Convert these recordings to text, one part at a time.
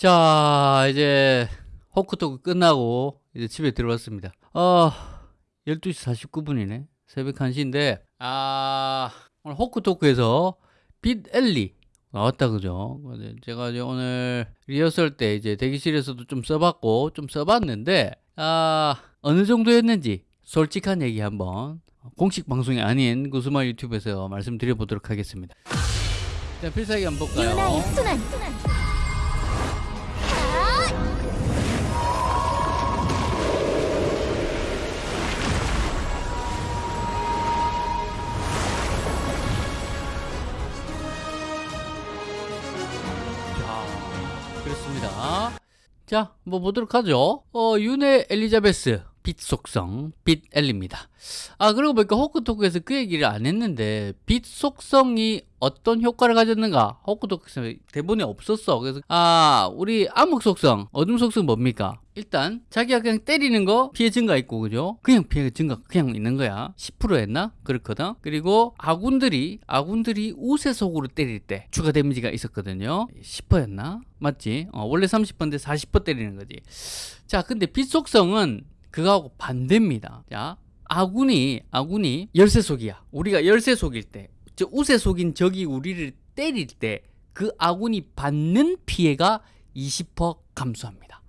자, 이제 호크토크 끝나고 이제 집에 들어왔습니다. 어, 12시 49분이네. 새벽 1시인데, 아, 오늘 호크토크에서 빛 엘리 나왔다 그죠? 제가 이제 오늘 리허설 때 이제 대기실에서도 좀 써봤고 좀 써봤는데 아 어느 정도였는지 솔직한 얘기 한번 공식 방송이 아닌 구스마 유튜브에서 말씀드려 보도록 하겠습니다. 자 필살기 한번 볼까요? 유나의 순환 자, 자, 뭐 보도록 하죠. 어, 윤의 엘리자베스. 빛 속성, 빛 엘리입니다. 아, 그러고 보니까 호크토크에서 그 얘기를 안 했는데, 빛 속성이 어떤 효과를 가졌는가? 호크토크에서 대본에 없었어. 그래서, 아, 우리 암흑 속성, 어둠 속성 뭡니까? 일단, 자기가 그냥 때리는 거 피해 증가 있고, 그죠? 그냥 피해 증가 그냥 있는 거야. 10% 했나? 그렇거든. 그리고 아군들이, 아군들이 우세 속으로 때릴 때 추가 데미지가 있었거든요. 10%였나? 맞지? 어, 원래 30%인데 40% 때리는 거지. 자, 근데 빛 속성은 그거하고 반대입니다. 자, 아군이 아군이 열쇠 속이야. 우리가 열쇠 속일 때, 저 우세 속인 적이 우리를 때릴 때 그 아군이 받는 피해가 20% 감소합니다.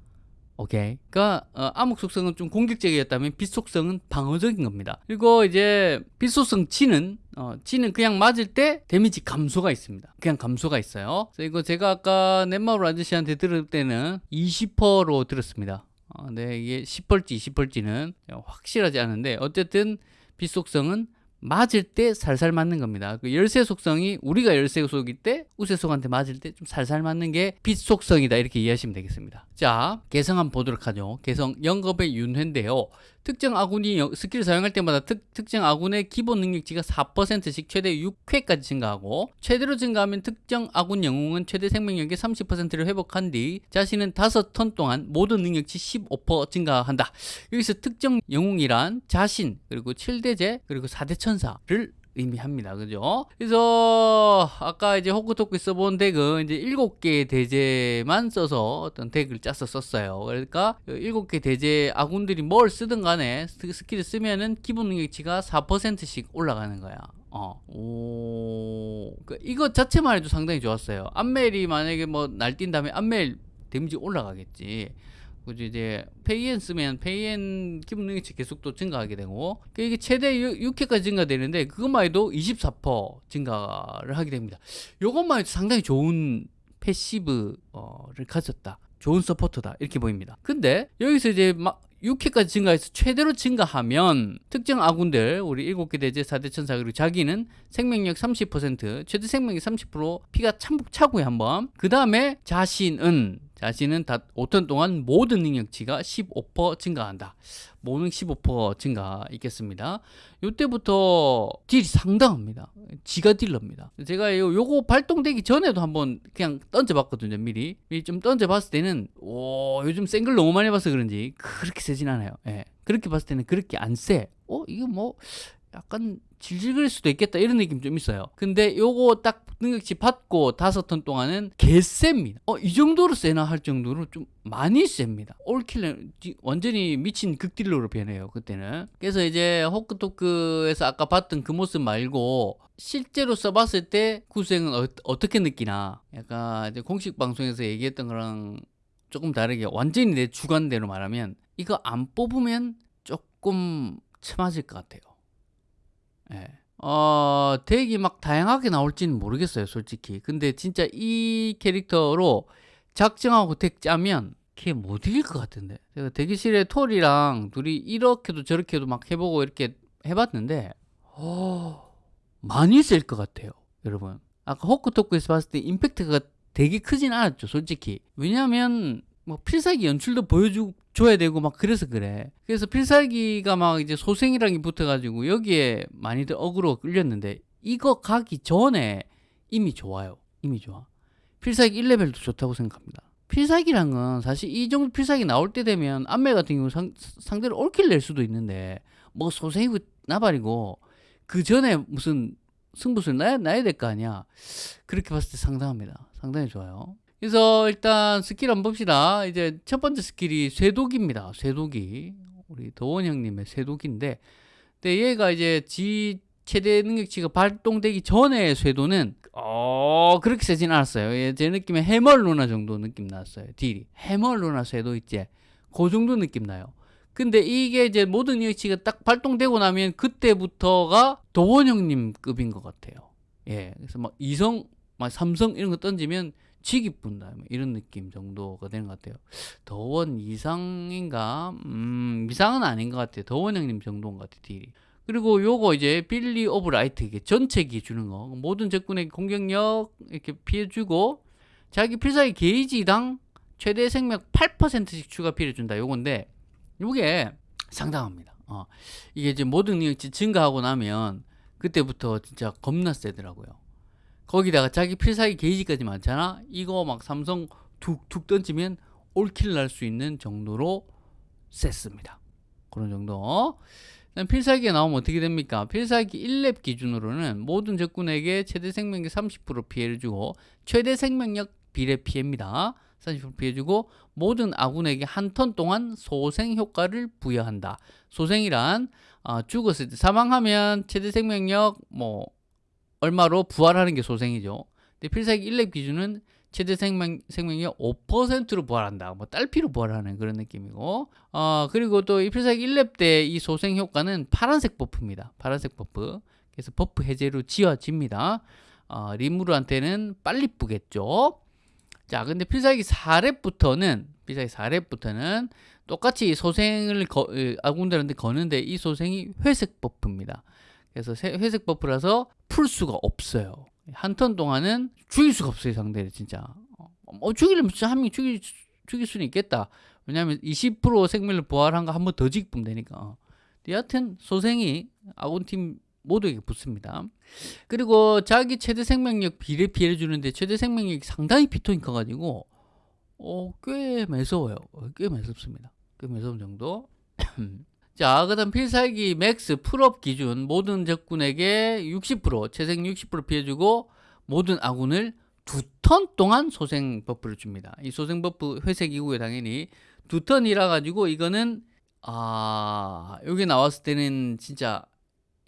오케이. 그러니까 어, 암흑 속성은 좀 공격적이었다면 빛 속성은 방어적인 겁니다. 그리고 이제 빛 속성 G는 어, G는 그냥 맞을 때 데미지 감소가 있습니다. 그냥 감소가 있어요. 그래서 이거 제가 아까 넷마울 아저씨한테 들을 때는 20%로 들었습니다. 어, 네, 이게 10벌지, 20벌지는 확실하지 않은데 어쨌든 빛 속성은 맞을 때 살살 맞는 겁니다. 그 열쇠 속성이 우리가 열쇠 속일 때 우세 속한테 맞을 때 좀 살살 맞는 게 빛 속성이다 이렇게 이해하시면 되겠습니다. 자, 개성 한번 보도록 하죠. 개성 영겁의 윤회인데요. 특정 아군이 skill을 사용할 때마다 특, 특정 아군의 기본 능력치가 4%씩 최대 6회까지 증가하고 최대로 증가하면 특정 아군 영웅은 최대 생명력의 30%를 회복한 뒤 자신은 5턴 동안 모든 능력치 15% 증가한다. 여기서 특정 영웅이란 자신 그리고 7대죄 그리고 4대 천사를 의미합니다. 그죠? 그래서 아까 이제 호크토크 써본 덱은 이제 7개의 대죄만 써서 어떤 덱을 짜서 썼어요. 그러니까 7개 대죄 아군들이 뭘 쓰든 간에 skill을 쓰면은 기본 능력치가 4%씩 올라가는 거야. 어, 오, 그 이거 자체만 해도 상당히 좋았어요. 암멜이 만약에 뭐 날뛴 다음에 암멜 데미지 올라가겠지. 그죠 이제 페이엔 쓰면 페이엔 기본 능력치 계속 또 증가하게 되고 그 이게 최대 6회까지 증가되는데 그것만 해도 24% 증가를 하게 됩니다. 요것만 해도 상당히 좋은 passive를 가졌다. 좋은 서포터다. 이렇게 보입니다. 근데 여기서 이제 막 6회까지 증가해서 최대로 증가하면 특정 아군들 우리 7개 대죄 4대 천사 그리고 자기는 생명력 30% 최대 생명력 30% 피가 참복 차고요 한번 그 다음에 자신은 자신은 다 5턴 동안 모든 능력치가 15% 증가한다. 모능 15% 증가 있겠습니다. 이때부터 딜이 상당합니다. 지가 딜러입니다. 제가 요, 요거 발동되기 전에도 한번 그냥 던져봤거든요. 미리. 미리 좀 던져봤을 때는 오 요즘 생글 너무 많이 봐서 그런지 그렇게 세진 않아요. 예. 그렇게 봤을 때는 그렇게 안 세. 어 이거 뭐 약간 질질 거릴 수도 있겠다 이런 느낌 좀 있어요. 근데 요거 딱 능력치 받고 다섯 턴 동안은 개셉니다. 어, 이 정도로 세나 할 정도로 좀 많이 셉니다. 올킬러 완전히 미친 극딜러로 변해요 그때는. 그래서 이제 호크토크에서 아까 봤던 그 모습 말고 실제로 써봤을 때 구생은 어, 떻게 느끼나. 약간 공식 방송에서 얘기했던 거랑 조금 다르게 완전히 내 주관대로 말하면 이거 안 뽑으면 조금 처맞을 것 같아요 예. 어, 덱이 막 다양하게 나올지는 모르겠어요, 솔직히. 근데 진짜 이 캐릭터로 작정하고 덱 짜면 걔못 이길 것 같은데. 제가 대기실에 톨이랑 둘이 이렇게도 저렇게도 막 해보고 이렇게 해봤는데, 어, 많이 셀 것 같아요, 여러분. 아까 호크토크에서 봤을 때 임팩트가 되게 크진 않았죠, 솔직히. 왜냐면, 뭐 필살기 연출도 보여 줘야 되고 막 그래서 그래. 그래서 필살기가 막 이제 소생이랑이 붙어가지고 여기에 많이들 어그로 끌렸는데 이거 가기 전에 이미 좋아요. 이미 좋아. 필살기 1레벨도 좋다고 생각합니다. 필살기란 건 사실 이 정도 필살기 나올 때 되면 암멜 같은 경우 상, 상대를 all kill 낼 수도 있는데 뭐 소생이고 나발이고 그 전에 무슨 승부수를 나야, 나야 될 거 아니야. 그렇게 봤을 때 상당합니다. 상당히 좋아요. 그래서 일단 스킬 한번 봅시다. 이제 첫 번째 스킬이 쇄독입니다. 쇄독이 우리 도원 형님의 쇄독인데, 근데 얘가 이제 지 최대 능력치가 발동되기 전에 쇄도는 어 그렇게 세진 않았어요. 예, 제 느낌에 해멀 루나 정도 느낌 났어요. 딜이 해멀 루나 쇄도 있지. 그 정도 느낌 나요. 근데 이게 이제 모든 능력치가 딱 발동되고 나면 그때부터가 도원 형님 급인 것 같아요. 예, 그래서 막 이성, 막 삼성 이런 거 던지면 지기 분다 뭐 이런 느낌 정도가 되는 것 같아요. 더원 이상인가? 음, 이상은 아닌 것 같아요. 더원 형님 정도인 것 같아요, 딜이. 그리고 요거 이제 Belief of Light 이게 전체 기 주는 거 모든 적군의 공격력 이렇게 피해주고 자기 필살기 게이지당 최대 생명 8%씩 추가 피해준다 요건데 요게 상당합니다. 어, 이게 이제 모든 능력치 증가하고 나면 그때부터 진짜 겁나 세더라고요. 거기다가 자기 필살기 게이지까지 많잖아. 이거 막 삼성 툭툭 던지면 all kill 날 수 있는 정도로 셌습니다. 그런 정도. 필살기가 나오면 어떻게 됩니까? 필살기 1렙 기준으로는 모든 적군에게 최대 생명력 30% 피해를 주고 최대 생명력 비례 피해입니다. 30% 피해주고 모든 아군에게 한 턴 동안 소생 효과를 부여한다. 소생이란 어, 죽었을 때 사망하면 최대 생명력 뭐 얼마로 부활하는 게 소생이죠. 근데 필살기 1렙 기준은 최대 생명, 생명력 5%로 부활한다. 뭐 딸피로 부활하는 그런 느낌이고. 어, 그리고 또 이 필살기 1렙 때 이 소생 효과는 파란색 buff입니다. 파란색 buff. 그래서 buff 해제로 지워집니다. 어, 리무르한테는 빨리 뿌겠죠. 자, 근데 필살기 4렙부터는 필살기 4렙부터는 똑같이 소생을 거, 아군들한테 거는데 이 소생이 회색 buff입니다. 그래서 회색 buff라서 풀 수가 없어요. 한 턴 동안은 죽일 수가 없어요 상대를 진짜. 어, 죽이려면 진짜 한 명이 죽일, 죽일 수는 있겠다. 왜냐하면 20% 생명을 부활한 거 한 번 더 죽이면 되니까. 어. 여하튼 소생이 아군팀 모두에게 붙습니다. 그리고 자기 최대 생명력 비례 피해를 주는데 최대 생명력이 상당히 피통이 커가지고 어, 꽤 매서워요. 어, 꽤 매섭습니다. 꽤 매서운 정도 자, 그 다음 필살기 max full업 기준 모든 적군에게 60% 재생 60% 피해주고 모든 아군을 두 턴 동안 소생 buff를 줍니다. 이 소생 buff 회색 이후에 당연히 두 턴이라 가지고 이거는 아 여기 나왔을 때는 진짜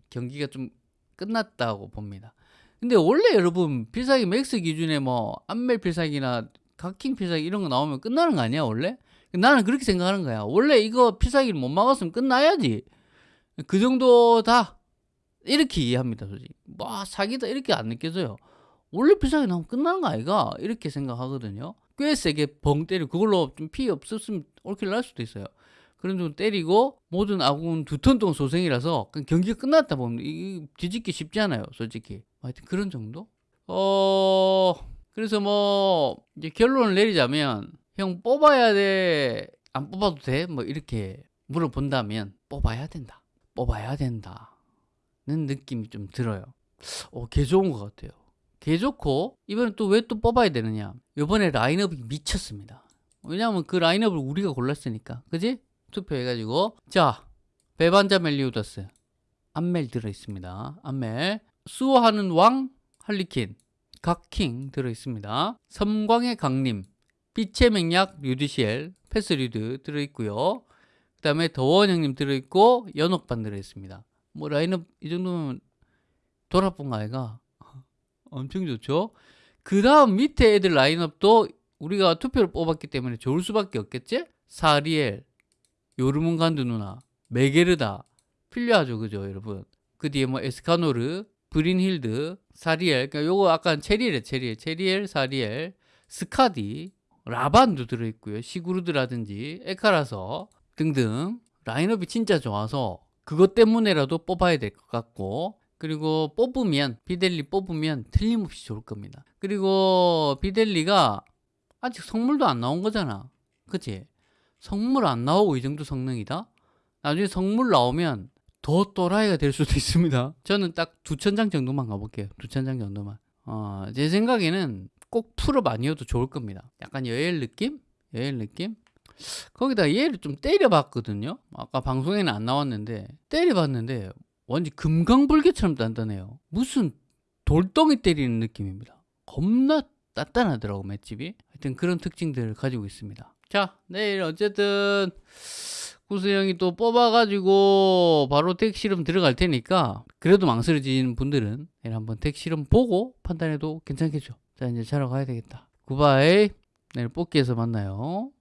경기가 좀 끝났다고 봅니다. 근데 원래 여러분 필살기 max 기준에 뭐 안멜 필살기나 각킹 필살기 이런 거 나오면 끝나는 거 아니야 원래? 나는 그렇게 생각하는 거야. 원래 이거 필살기를 못 막았으면 끝나야지. 그 정도다. 이렇게 이해합니다, 솔직히. 뭐, 사기다. 이렇게 안 느껴져요. 원래 필살기 나오면 끝나는 거 아이가? 이렇게 생각하거든요. 꽤 세게 벙 때리고, 그걸로 좀피 없었으면 올킬 날 수도 있어요. 그런 좀 때리고, 모든 아군 두턴 동안 소생이라서, 경기가 끝났다 보면, 이 뒤집기 쉽지 않아요, 솔직히. 하여튼 그런 정도? 어, 그래서 뭐, 이제 결론을 내리자면, 형 뽑아야 돼? 안 뽑아도 돼? 뭐 이렇게 물어본다면 뽑아야 된다. 뽑아야 된다 는 느낌이 좀 들어요. 어, 개 좋은 것 같아요. 개 좋고 이번에 또 왜 또 뽑아야 되느냐? 이번에 라인업이 미쳤습니다. 왜냐하면 그 라인업을 우리가 골랐으니까. 그지? 투표해가지고 자 배반자 멜리우더스 안멜 들어있습니다. 안멜 수호하는 왕 할리퀸 각킹 들어있습니다. 섬광의 강림 빛의 맹약 류드시엘, 패스류드 들어있고요. 그 다음에 더원 형님 들어있고 연옥반 들어있습니다. 뭐 라인업 이 정도면 돌아본 아이가 엄청 좋죠. 그 다음 밑에 애들 라인업도 우리가 투표를 뽑았기 때문에 좋을 수밖에 없겠지? 사리엘, 요르문간드 누나, 메게르다 필요하죠, 그죠, 여러분? 그 뒤에 뭐 에스카노르, 브린힐드, 사리엘, 그러니까 요거 아까 체리엘, 체리엘, 체리엘, 사리엘, 스카디, 라반도 들어있고요. 시구르드라든지 에카라서 등등 라인업이 진짜 좋아서 그것 때문에라도 뽑아야 될 것 같고 그리고 뽑으면 비델리 뽑으면 틀림없이 좋을 겁니다. 그리고 비델리가 아직 성물도 안 나온 거잖아. 그치? 성물 안 나오고 이 정도 성능이다? 나중에 성물 나오면 더 또라이가 될 수도 있습니다. 저는 딱 두천 장 정도만 가볼게요. 두천 장 정도만. 어, 제 생각에는 꼭 full업 아니어도 좋을 겁니다. 약간 여일 느낌? 여엘 느낌? 거기다 얘를 좀 때려봤거든요. 아까 방송에는 안 나왔는데 때려봤는데 완전 금강불개처럼 단단해요. 무슨 돌덩이 때리는 느낌입니다. 겁나 단단하더라고 맷집이. 하여튼 그런 특징들을 가지고 있습니다. 자 내일 어쨌든 구수형이 또 뽑아가지고 바로 택시름 들어갈 테니까 그래도 망설여진 분들은 내일 한번 택시름 보고 판단해도 괜찮겠죠. 자 이제 자러 가야 되겠다. 굿바이. 내일 뽑기에서 만나요.